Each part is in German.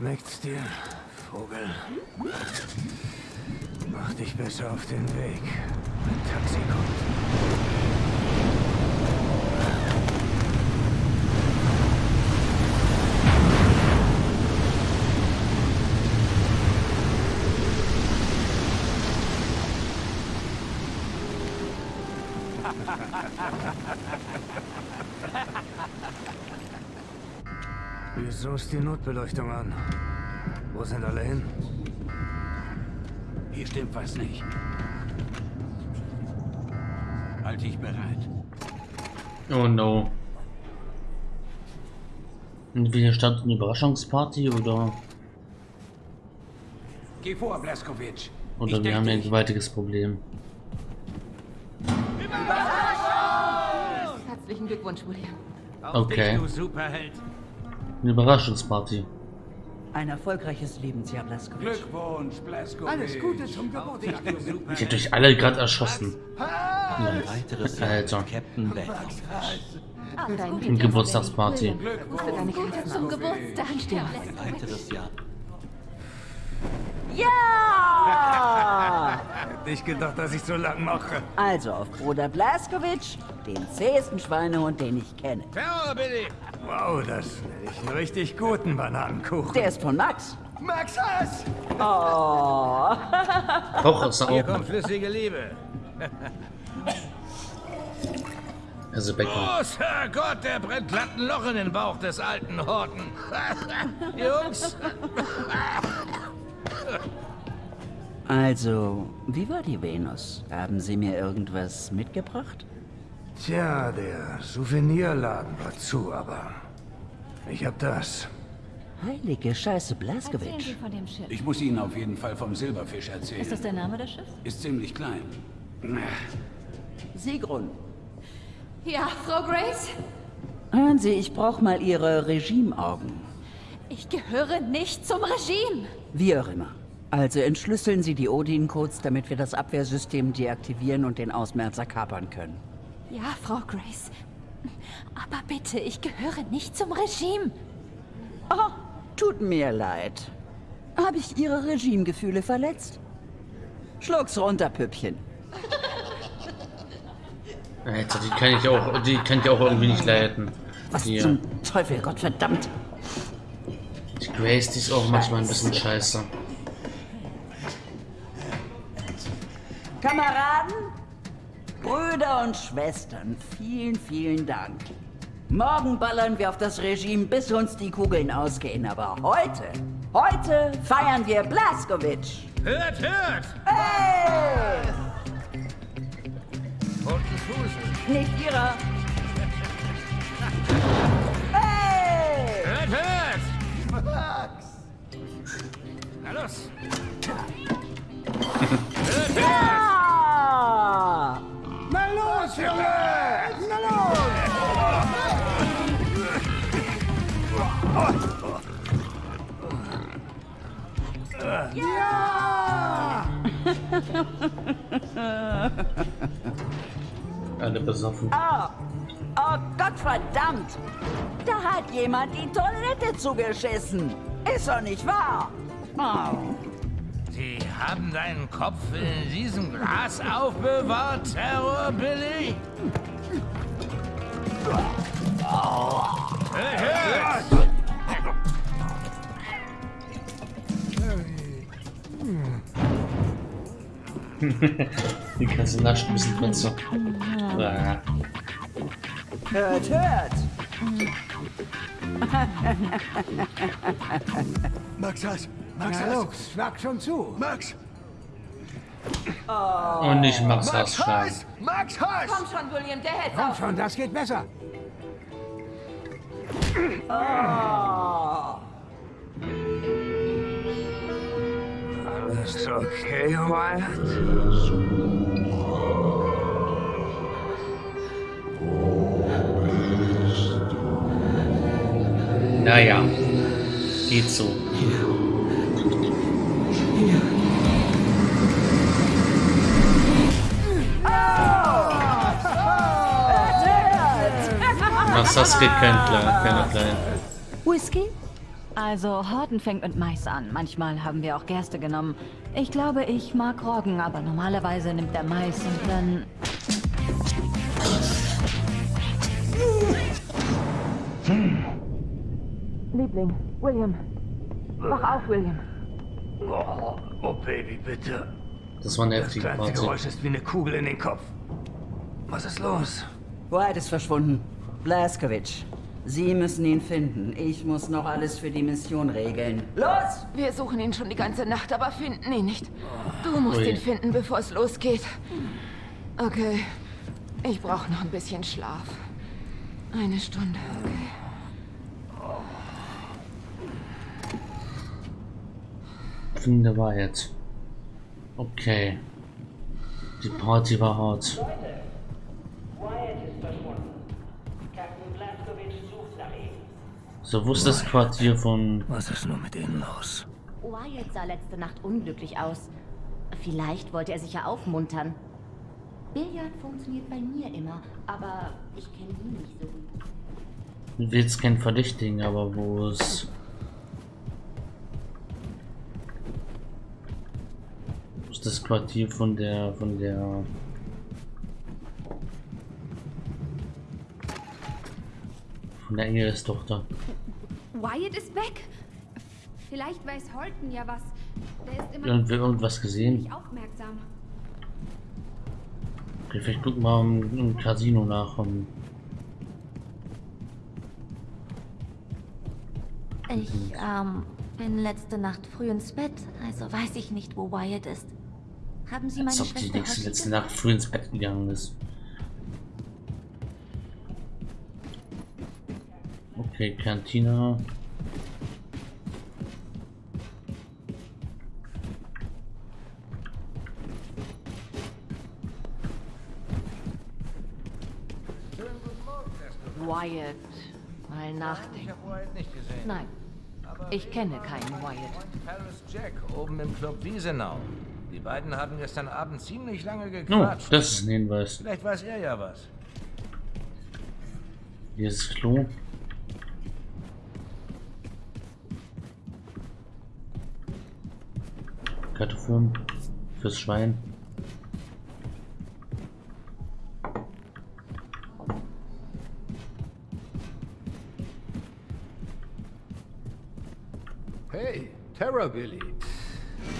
Schmeckt's dir, Vogel? Mach dich besser auf den Weg. Ein Taxi kommt. Ist die Notbeleuchtung an? Wo sind alle hin? Hier stimmt was nicht. Halt dich bereit. Oh no. Und wir starten eine Überraschungsparty oder Geh vor, Blaskovic. oder Ich wir haben ein gewaltiges Problem. Herzlichen Glückwunsch, William. Auf Okay. dich, du Superheld. Eine Überraschungsparty. Ein erfolgreiches Lebensjahr, Blaskovic. Glückwunsch, Blaskovic. Alles Gute zum Geburtstag. Ich hätte euch alle gerade erschossen. Ein weiteres Jahr Alter. Captain Eine Geburtstagsparty. Karte zum Geburtstag. Ein weiteres Jahr. Ja! Nicht gedacht, dass ich so lang mache. Also auf Bruder Blaskovic, den zähesten Schweinehund, den ich kenne. Terror, Billy. Wow, das nenne ich einen richtig guten Bananenkuchen. Der ist von Max. Max Hass! Oh, Auch aus der Hier kommt flüssige Liebe. Also Becker. Großer Gott, der brennt glatt ein Loch in den Bauch des alten Horten. Jungs, also, wie war die Venus? Haben Sie mir irgendwas mitgebracht? Tja, der Souvenirladen war zu, aber ich hab das. Heilige Scheiße, Schiff. ich muss Ihnen auf jeden Fall vom Silberfisch erzählen. Ist das der Name des Schiffs? Ist ziemlich klein. Sigrun, Ja, Frau Grace? hören Sie, ich brauche mal Ihre Regimeaugen. Ich gehöre nicht zum Regime. Wie auch immer. Also entschlüsseln Sie die Odin-Codes, damit wir das Abwehrsystem deaktivieren und den Ausmerzer kapern können. Ja, Frau Grace. Aber bitte, ich gehöre nicht zum Regime. Oh, tut mir leid. Habe ich Ihre Regimegefühle verletzt? Schluck's runter, Püppchen. Alter, die kann ich auch, die kann ich auch irgendwie nicht leiten. Was Hier. zum Teufel, Gottverdammt. Die Grace, die ist auch manchmal ein bisschen scheiße. Kameraden, Brüder und Schwestern, vielen, vielen Dank. Morgen ballern wir auf das Regime, bis uns die Kugeln ausgehen. Aber heute, heute feiern wir Blaskovic. Hört, hört! Hey! Roten Fuße. Nicht ihrer. Hey! Hört, hört! Na los! hört, hört! Alle besoffen. Oh, oh Gottverdammt! Da hat jemand die Toilette zugeschissen. Ist doch nicht wahr? Oh. Sie haben deinen Kopf in diesem Glas aufbewahrt, Terror Billy? Die ganze Nacht ein bisschen Prinze. Ah. Hört, hört! Max Hass! Max Hass! los, schlag schon zu! Max! Und nicht Max Hass schlagen. Max Hass! Komm schon, William, der hält Komm schon, das geht besser! Oh. Alles okay, Wyatt? Naja. Geht so. Max Hass geht kein kleiner, keiner klein. Whisky? Also, Horton fängt mit Mais an. Manchmal haben wir auch Gerste genommen. Ich glaube, ich mag Roggen, aber normalerweise nimmt er Mais und dann... Liebling, William. Wach auf, William. Oh, oh Baby, bitte. Das war eine Das kleinste. Geräusch ist wie eine Kugel in den Kopf. Was ist los? White ist verschwunden. Blaskovic. Sie müssen ihn finden. Ich muss noch alles für die Mission regeln. Los! Wir suchen ihn schon die ganze Nacht, aber finden ihn nicht. Du musst Ui. ihn finden, bevor es losgeht. Okay. Ich brauche noch ein bisschen Schlaf. Eine Stunde, okay. Finde Wahrheit. Okay. Die Party war hart. Wyatt So, wo ist das Quartier von... Was ist nur mit Ihnen los? Wyatt sah letzte Nacht unglücklich aus. Vielleicht wollte er sich ja aufmuntern. Billard funktioniert bei mir immer, aber ich kenne ihn nicht so gut. Ich will jetzt kein Verdächtigen, aber wo ist... Wo ist das Quartier von der... von der... Von der Engelstochter. Wyatt ist weg. Vielleicht weiß Holton ja was. Der ist immer Irgendwie irgendwas gesehen? aufmerksam. Okay, vielleicht gucken wir mal im, Casino nach. Um, Ich ähm, bin letzte Nacht früh ins Bett, also weiß ich nicht, wo Wyatt ist. Haben Sie meine als ob die Schwester nächste, heute letzte? Nacht früh ins Bett gegangen ist. Okay, Cantina. Wyatt. Mal Ich nachdenken. habe Wyatt nicht gesehen. Nein, Aber ich kenne keinen Wyatt. Paris Jack oben im Club Wiesenau. Die beiden haben gestern Abend ziemlich lange Oh, gequatscht. das ist ein Hinweis. Vielleicht weiß er ja was. Hier ist Klo. Kartoffeln fürs Schwein. Hey, Terror Billy.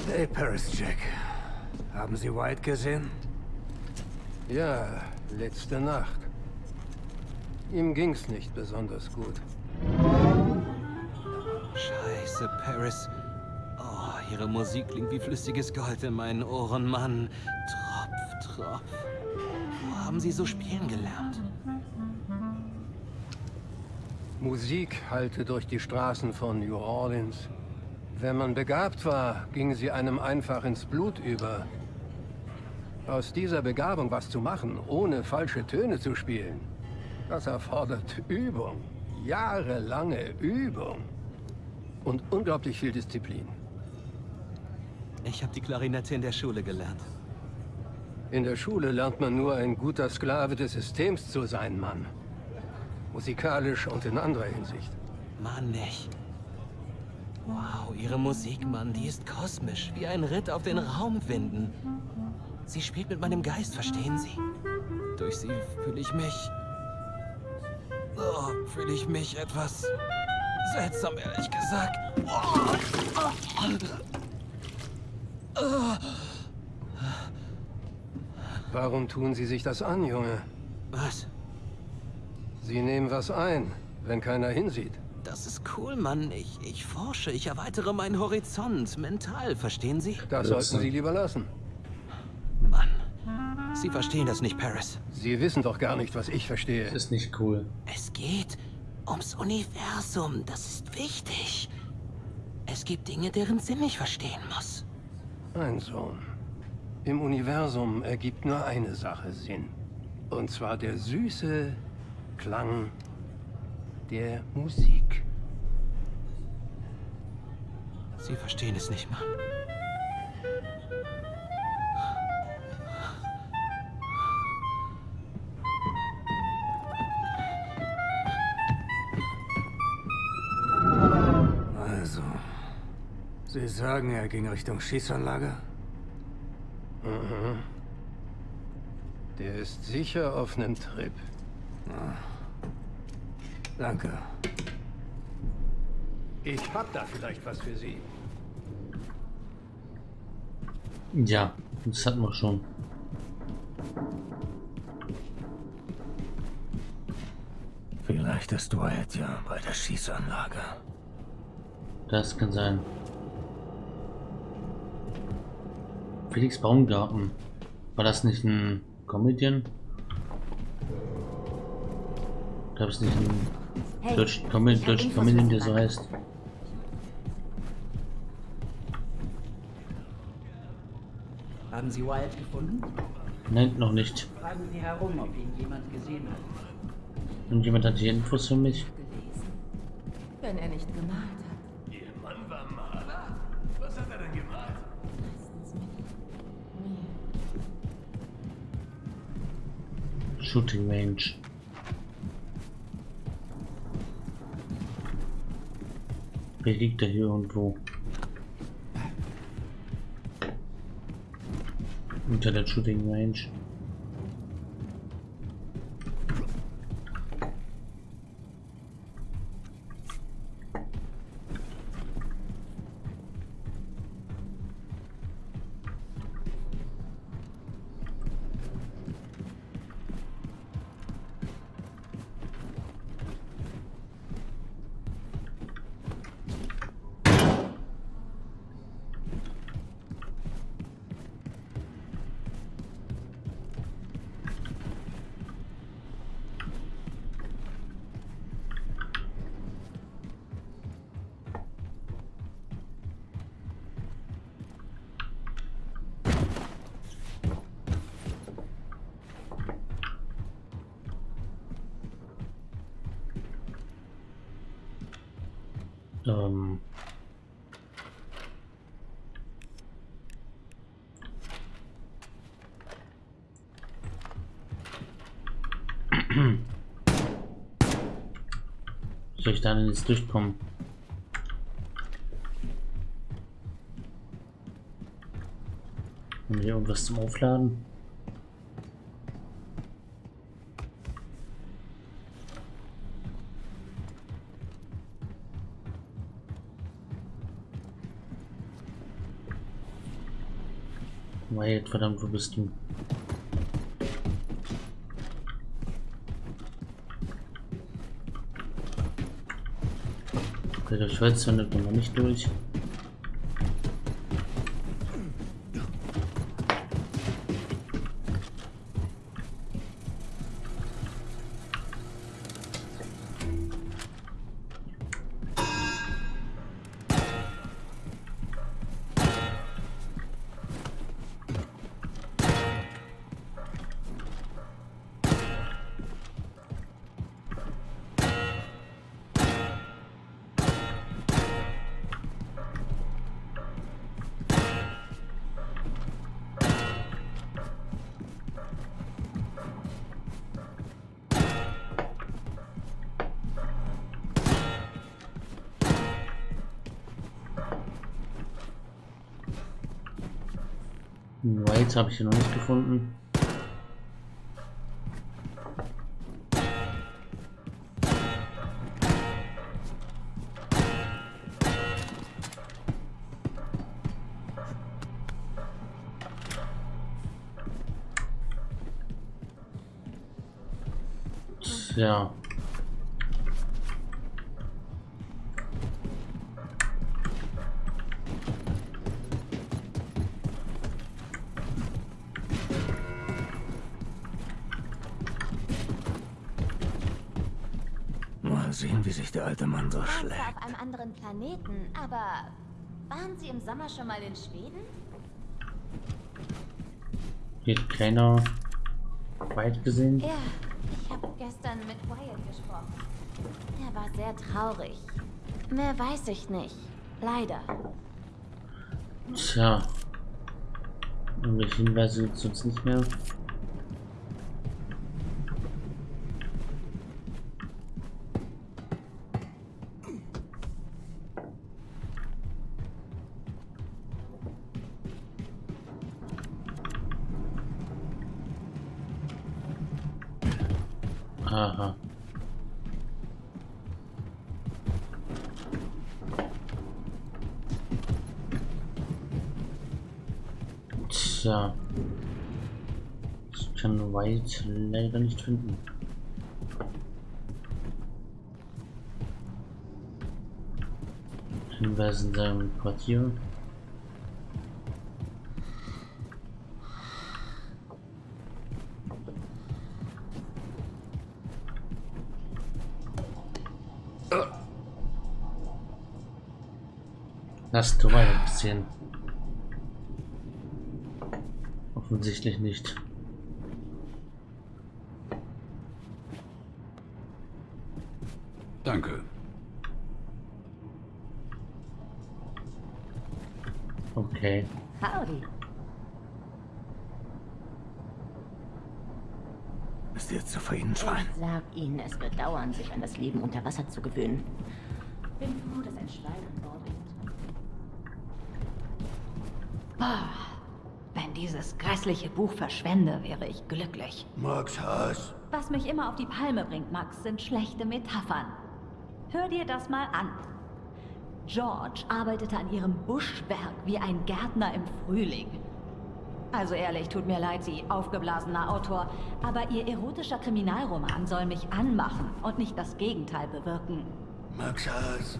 Hey, Paris Jack. Haben Sie White gesehen? Ja, letzte Nacht. Ihm ging's nicht besonders gut. Scheiße, Paris. Ihre Musik klingt wie flüssiges Gold in meinen Ohren, Mann. Tropf, Tropf. Wo haben Sie so spielen gelernt? Musik hallte durch die Straßen von New Orleans. Wenn man begabt war, ging sie einem einfach ins Blut über. Aus dieser Begabung was zu machen, ohne falsche Töne zu spielen, das erfordert Übung. Jahrelange Übung. Und unglaublich viel Disziplin. Ich habe die Klarinette in der Schule gelernt. In der Schule lernt man nur ein guter Sklave des Systems zu sein, Mann. Musikalisch und in anderer Hinsicht. Mann, nicht. Wow, ihre Musik, Mann, die ist kosmisch, wie ein Ritt auf den Raumwinden. Sie spielt mit meinem Geist, verstehen Sie? Durch sie fühle ich mich... Oh, fühle ich mich etwas seltsam, ehrlich gesagt. Warum tun Sie sich das an, Junge? Was? Sie nehmen was ein, wenn keiner hinsieht. Das ist cool, Mann. Ich, ich forsche, ich erweitere meinen Horizont, mental, verstehen Sie? Das sollten Sie lieber lassen. Mann, Sie verstehen das nicht, Paris. Sie wissen doch gar nicht, was ich verstehe. Das ist nicht cool. Es geht ums Universum, das ist wichtig. Es gibt Dinge, deren Sinn ich verstehen muss. Mein Sohn, im Universum ergibt nur eine Sache Sinn. Und zwar der süße Klang der Musik. Sie verstehen es nicht, Mann. Sie sagen, er ging Richtung Schießanlage? Mhm. Der ist sicher auf einem Trip. Ah. Danke. Ich hab da vielleicht was für Sie. Ja, das hatten wir schon. Vielleicht ist Wyatt ja bei der Schießanlage. Das kann sein. Felix Baumgarten. War das nicht ein Comedian? Gab es nicht einen Hey, deutschen, deutschen Infos Comedian, der so heißt? Haben Sie Wyatt gefunden? Nein, noch nicht. Fragen Sie herum, ob ihn jemand gesehen hat. Und jemand hat hier Infos für mich? Wenn er nicht gemalt Shooting Range. Wer liegt da hier irgendwo? Unter der Shooting Range. Ähm. Soll ich da denn jetzt durchkommen? Haben wir hier irgendwas zum Aufladen? Wyatt, verdammt, wo bist du? Okay, Holz findet man noch nicht durch. White habe ich hier noch nicht gefunden. Ja. Alte Mann so zwar auf einem anderen Planeten, aber waren Sie im Sommer schon mal in Schweden? Hier ist kleiner White gesehen. Ja, ich habe gestern mit Wyatt gesprochen. Er war sehr traurig. Mehr weiß ich nicht. Leider. Tja. Irgendwelche Hinweise gibt es uns nicht mehr. Aha. Tja. Ich kann White leider nicht finden. Hinweis in seinem Quartier. Hast du Wyatt gesehen? Offensichtlich nicht. Danke. Okay. Howdy. Ist jetzt zu Ihnen, Schwein. Ich sag Ihnen, es wird dauern, sich an das Leben unter Wasser zu gewöhnen. Bin froh, dass ein Schwein wenn dieses grässliche Buch verschwände, wäre ich glücklich. Max Haas. Was mich immer auf die Palme bringt, Max, sind schlechte Metaphern. Hör dir das mal an. George arbeitete an ihrem Buschwerk wie ein Gärtner im Frühling. Also ehrlich, tut mir leid, Sie aufgeblasener Autor, aber Ihr erotischer Kriminalroman soll mich anmachen und nicht das Gegenteil bewirken. Max Haas.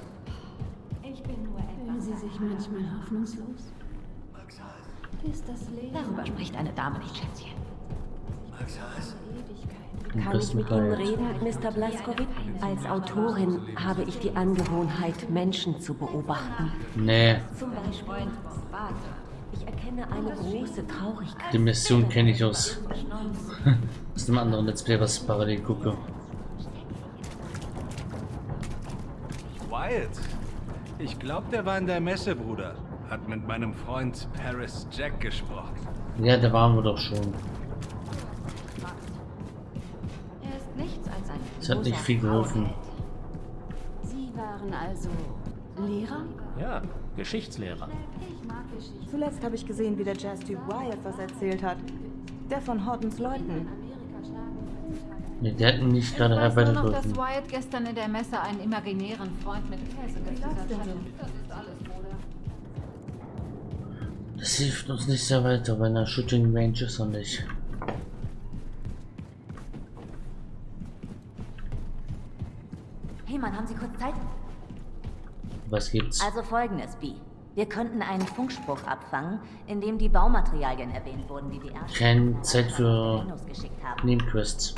Ich bin nur Fühlen Sie sich manchmal hoffnungslos? Ist das Leben Darüber spricht eine Dame nicht, Schätzchen. Max Haas. Im Kann ich mit Ihnen reden, Mr. Blaskowitz? Als Autorin habe ich die Angewohnheit, Menschen zu beobachten. Nee, Zum Beispiel, ich erkenne eine große Traurigkeit. die Mission kenne ich aus. aus dem anderen Let's Play, was ich parallel gucke. Wyatt. Ich glaube, der war in der Messe, Bruder. Hat mit meinem Freund Paris Jack gesprochen. Ja, da waren wir doch schon. Er ist nichts als ein Es hat nicht viel geholfen. Sie waren also Lehrer? Ja, Geschichtslehrer. Zuletzt habe ich gesehen, wie der Jazz-Typ Wyatt was erzählt hat. Der von Hortons Leuten. Nee, der hat mich nicht gerade Ich weiß nur noch, dass. Wyatt gestern in der Messe einen imaginären Freund mit Käse gefüttert hat. Das ist alles. Das hilft uns nicht sehr weiter, bei einer Shooting Range ist er nicht. Hey Mann, haben Sie kurz Zeit? Was gibt's? Also folgendes, B. Wir könnten einen Funkspruch abfangen, in dem die Baumaterialien erwähnt wurden, die die Ärzte Keine Zeit für. Nebenquests.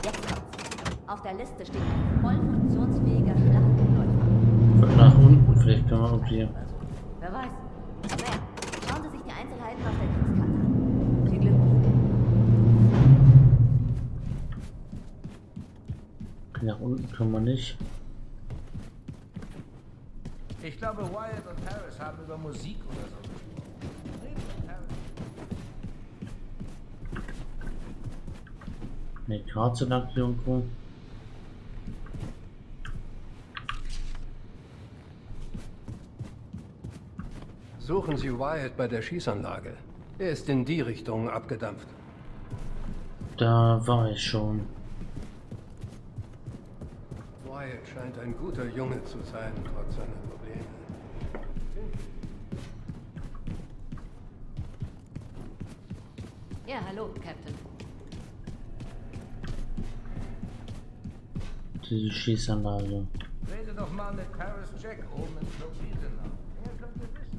Auf der Liste steht ein voll funktionsfähiger Schlachtläufer. Nach unten, vielleicht können wir irgendwie. Wer weiß. Naja, schauen Sie sich Nach unten können wir nicht. Ich glaube, Wyatt und Harris haben über Musik oder so gesprochen. Reden mit Harris. Ne, Karte lag irgendwo. Suchen Sie Wyatt bei der Schießanlage. Er ist in die Richtung abgedampft. Da war ich schon. Wyatt scheint ein guter Junge zu sein, trotz seiner Probleme. Ja, hallo, Captain. Die Schießanlage. Rede doch mal mit Paris Jack oben im Club Wiesenau. Er könnte wissen,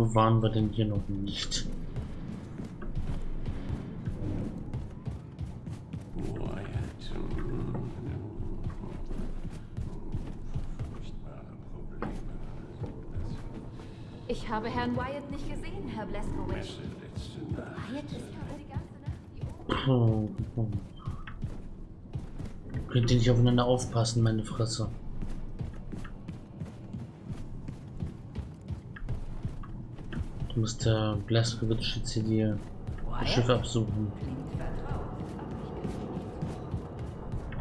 wo waren wir denn hier noch nicht? Ich habe Herrn Wyatt nicht gesehen, Herr Blaskowitz. Wyatt ist Puh, puh. Könnt ihr nicht aufeinander aufpassen, meine Fresse. Du musst der Blaskowitz jetzt hier die das Schiff absuchen.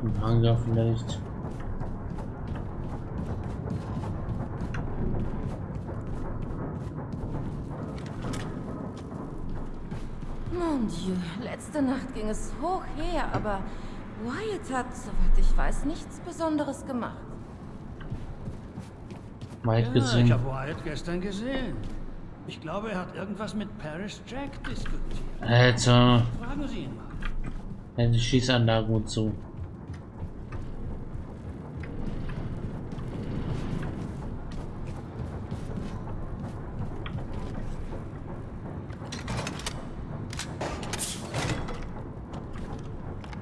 Im Hangar vielleicht. Mon Dieu, letzte Nacht ging es hoch her, aber Wyatt hat, soweit ich weiß, nichts Besonderes gemacht. Wyatt Ja, gesehen. ich habe Wyatt gestern gesehen. Ich glaube, er hat irgendwas mit Paris Jack diskutiert. Alter, Fragen Sie ihn mal. ja, die Schießanlagen und so.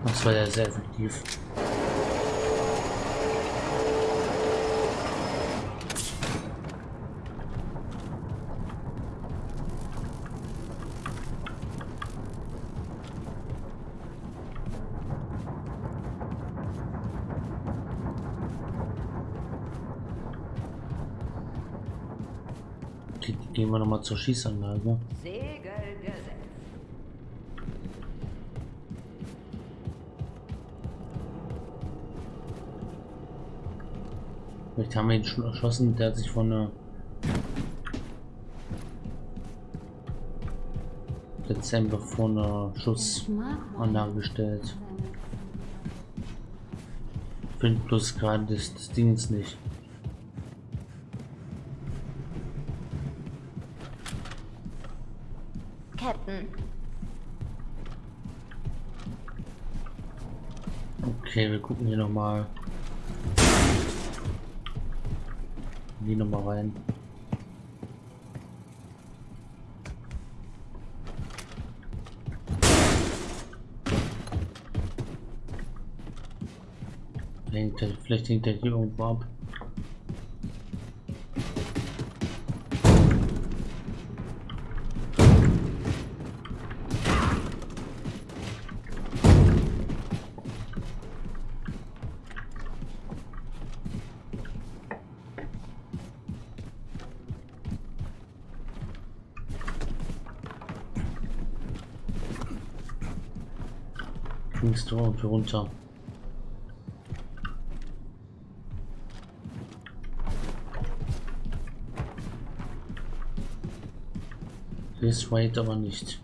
Das war ja sehr effektiv. Gehen wir nochmal zur Schießanlage. Gesetzt. Vielleicht haben wir ihn schon erschossen, der hat sich von der Dezember vor einer Schussanlage gestellt. Finde bloß gerade das, das Ding nicht. Okay, wir gucken hier nochmal. Die nochmal rein. Hängt er, vielleicht hängt er hier irgendwo ab. Springst du runter. Ist weit aber nicht.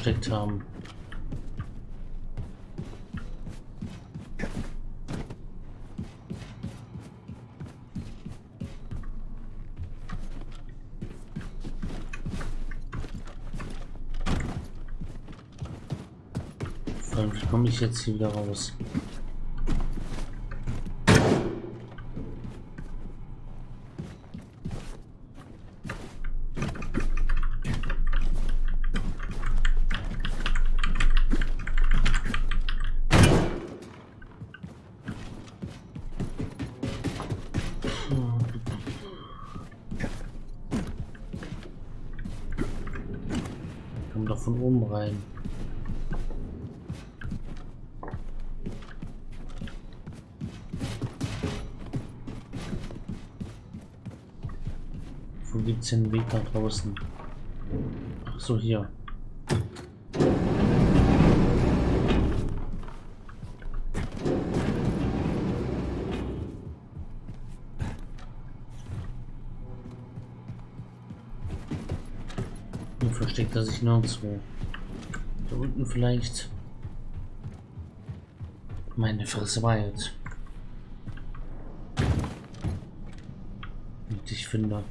Versteckt haben? Wie komme ich jetzt hier wieder raus? Komm doch von oben rein. Gibt's den Weg nach draußen? Ach so, hier. Hier versteckt er sich nirgendwo. Da unten vielleicht. Meine Fresse war jetzt. Und ich finde.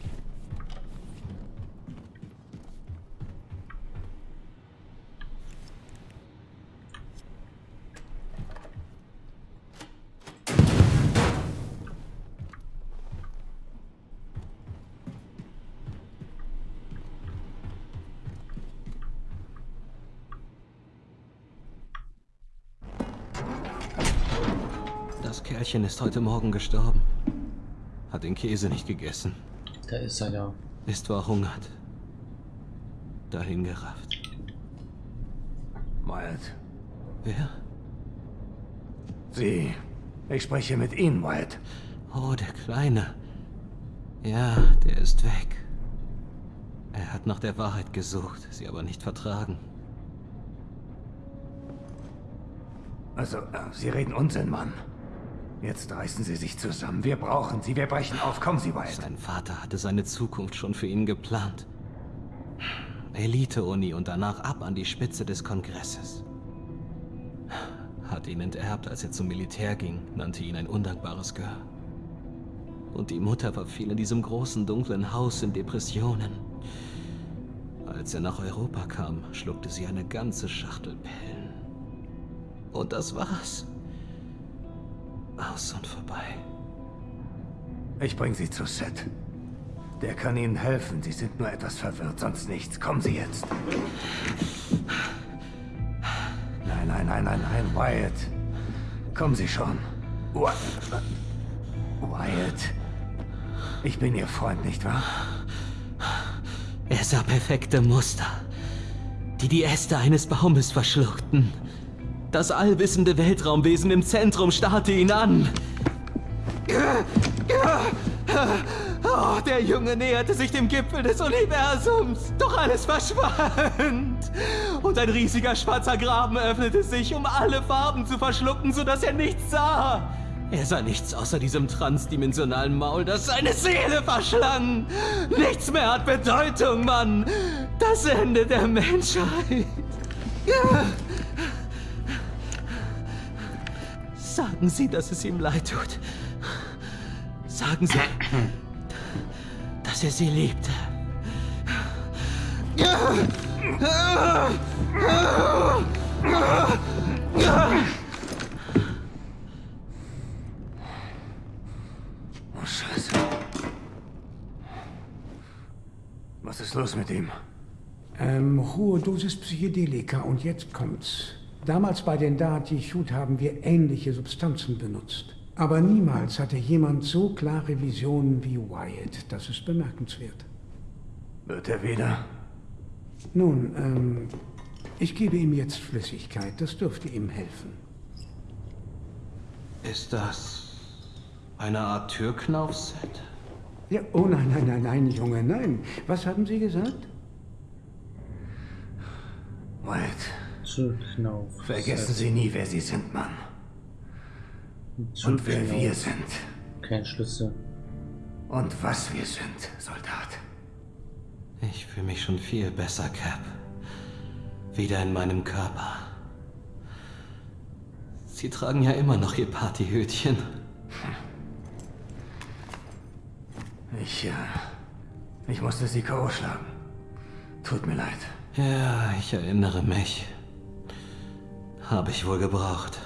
Kerlchen ist heute Morgen gestorben. Hat den Käse nicht gegessen. Da ist er ja. Ist verhungert. Dahin gerafft. Wyatt. Wer? Sie. Ich spreche mit Ihnen, Wyatt. Oh, der Kleine. Ja, der ist weg. Er hat nach der Wahrheit gesucht, sie aber nicht vertragen. Also, äh, Sie reden Unsinn, Mann. Jetzt reißen Sie sich zusammen. Wir brauchen Sie. Wir brechen auf. Kommen Sie, Wyatt. Sein Vater hatte seine Zukunft schon für ihn geplant. Elite-Uni und danach ab an die Spitze des Kongresses. Hat ihn enterbt, als er zum Militär ging, nannte ihn ein undankbares Gehör. Und die Mutter verfiel in diesem großen, dunklen Haus in Depressionen. Als er nach Europa kam, schluckte sie eine ganze Schachtel Pillen. Und das war's. Aus und vorbei. Ich bring Sie zu Seth. Der kann Ihnen helfen. Sie sind nur etwas verwirrt, sonst nichts. Kommen Sie jetzt. Nein, nein, nein, nein, nein, Wyatt. Kommen Sie schon. Wy- Wyatt. Ich bin Ihr Freund, nicht wahr? Er sah perfekte Muster, die die Äste eines Baumes verschluckten. Das allwissende Weltraumwesen im Zentrum starrte ihn an. Oh, der Junge näherte sich dem Gipfel des Universums. Doch alles verschwand. Und ein riesiger schwarzer Graben öffnete sich, um alle Farben zu verschlucken, sodass er nichts sah. Er sah nichts außer diesem transdimensionalen Maul, das seine Seele verschlang. Nichts mehr hat Bedeutung, Mann. Das Ende der Menschheit. Sagen Sie, dass es ihm leid tut. Sagen Sie, dass er sie liebte. Oh, Scheiße. Was ist los mit ihm? Ähm, hohe Dosis Psychedelika und jetzt kommt's. Damals bei den Dati-Shoot haben wir ähnliche Substanzen benutzt. Aber niemals hatte jemand so klare Visionen wie Wyatt. Das ist bemerkenswert. Wird er wieder? Nun, ähm, ich gebe ihm jetzt Flüssigkeit. Das dürfte ihm helfen. Ist das eine Art Türknauf-Set? Ja, oh nein, nein, nein, nein, Junge, nein. Was haben Sie gesagt? Wyatt. Vergessen Sie nie, wer Sie sind, Mann. Und wer wir sind. Kein Schlüssel. Und was wir sind, Soldat. Ich fühle mich schon viel besser, Cap. Wieder in meinem Körper. Sie tragen ja immer noch Ihr Partyhütchen. Ich, äh, ich musste Sie K.O. schlagen. Tut mir leid. Ja, ich erinnere mich. Habe ich wohl gebraucht.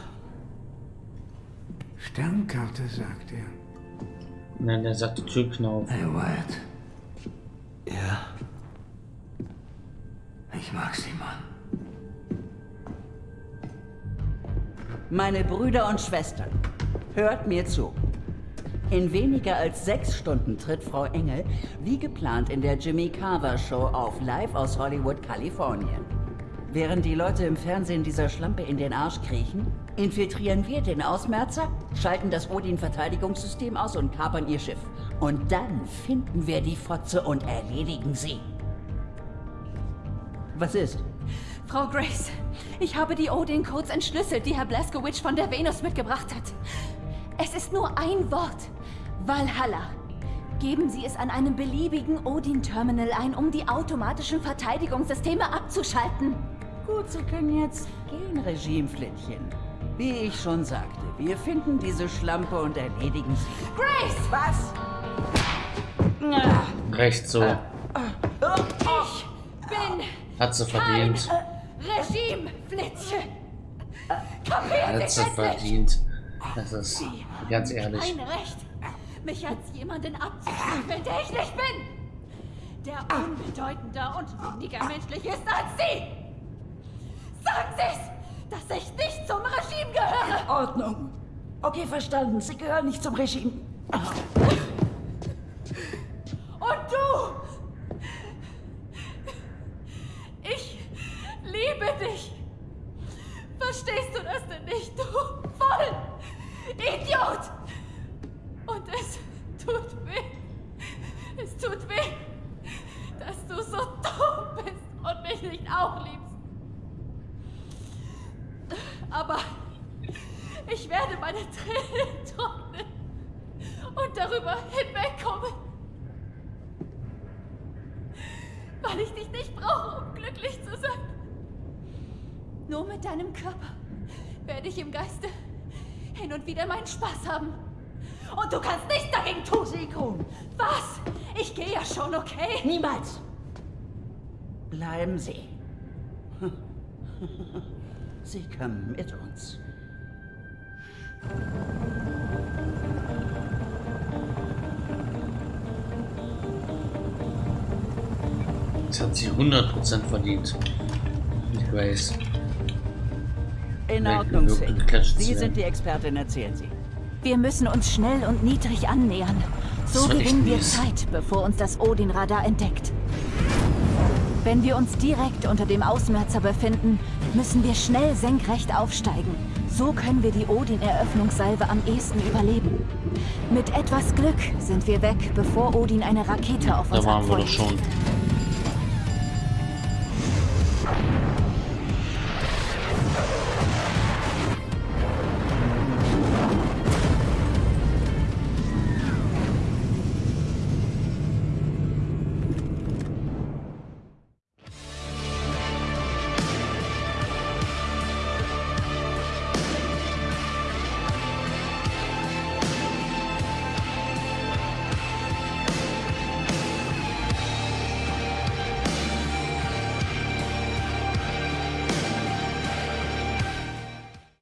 Sternkarte, sagt er. Nein, er sagte Türknauf. Hey, Wyatt. Ja? Ich mag Sie, Mann. Meine Brüder und Schwestern, hört mir zu. In weniger als sechs Stunden tritt Frau Engel, wie geplant, in der Jimmy Carver Show auf, live aus Hollywood, Kalifornien. Während die Leute im Fernsehen dieser Schlampe in den Arsch kriechen, infiltrieren wir den Ausmerzer, schalten das Odin-Verteidigungssystem aus und kapern ihr Schiff. Und dann finden wir die Fotze und erledigen sie. Was ist? Frau Grace, ich habe die Odin-Codes entschlüsselt, die Herr Blaskowitz von der Venus mitgebracht hat. Es ist nur ein Wort. Valhalla. Geben Sie es an einem beliebigen Odin-Terminal ein, um die automatischen Verteidigungssysteme abzuschalten. Gut, Sie können jetzt gehen, Regimeflittchen. Wie ich schon sagte, wir finden diese Schlampe und erledigen sie. Grace! Was? Recht so. Ich bin Hat sie verdient. Regimeflittchen. Kapiert Hat sie verdient. Das ist ganz ehrlich. Kein Recht, mich als jemanden abzustempeln, der ich nicht bin. Der unbedeutender und weniger menschlich ist als Sie. Sagen Sie's, dass ich nicht zum Regime gehöre. In Ordnung. Okay, verstanden. Sie gehören nicht zum Regime. Und du! Ich liebe dich. Verstehst du das denn nicht, du voll Idiot? Und es tut weh. Es tut weh, dass du so nicht auch liebst. Aber ich werde meine Tränen trocknen und darüber hinwegkommen. Weil ich dich nicht brauche, um glücklich zu sein. Nur mit deinem Körper werde ich im Geiste hin und wieder meinen Spaß haben. Und du kannst nichts dagegen tun. Seekron. Was? Ich gehe ja schon, okay? Niemals. Bleiben Sie. Sie kommen mit uns. Das hat sie 100% verdient. Ich weiß. In Ordnung, Sie sind die Expertin, erzählen Sie. Wir müssen uns schnell und niedrig annähern. So gewinnen wir mies. Zeit, bevor uns das Odin-Radar entdeckt. Wenn wir uns direkt unter dem Ausmerzer befinden, müssen wir schnell senkrecht aufsteigen. So können wir die Odin-Eröffnungssalve am ehesten überleben. Mit etwas Glück sind wir weg, bevor Odin eine Rakete auf Da uns waren wir doch schon.